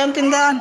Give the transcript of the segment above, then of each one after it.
Ang tindahan.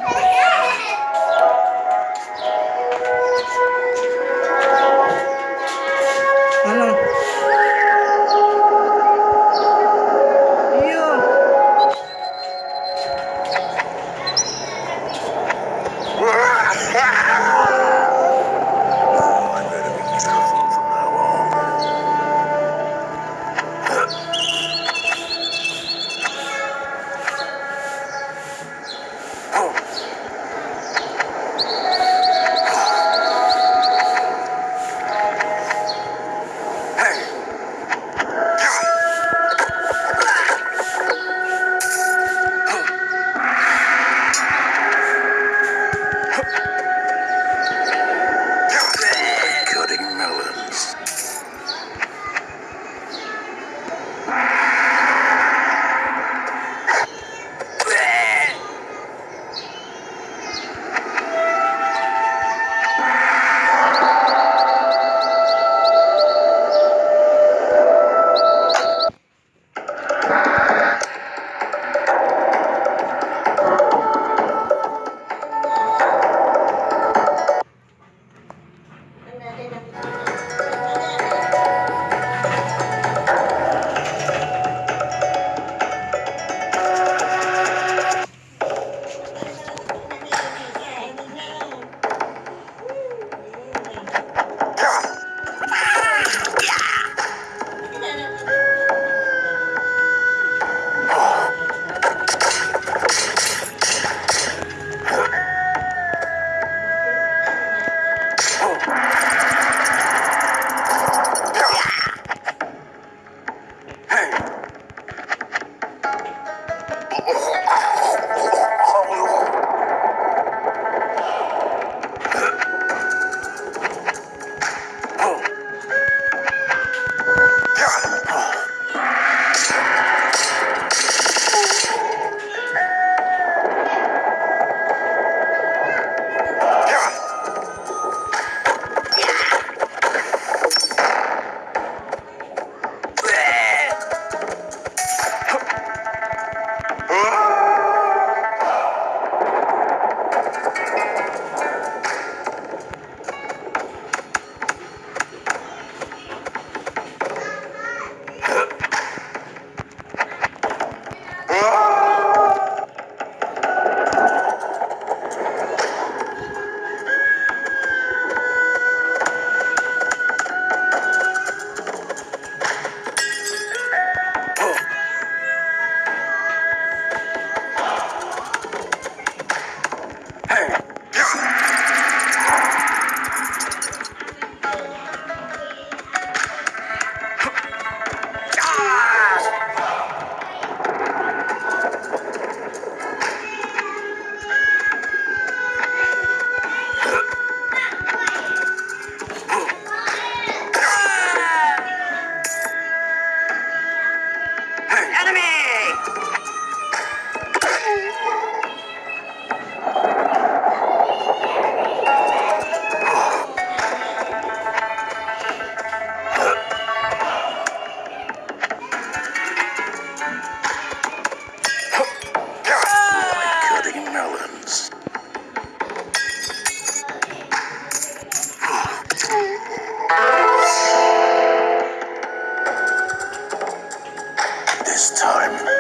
time.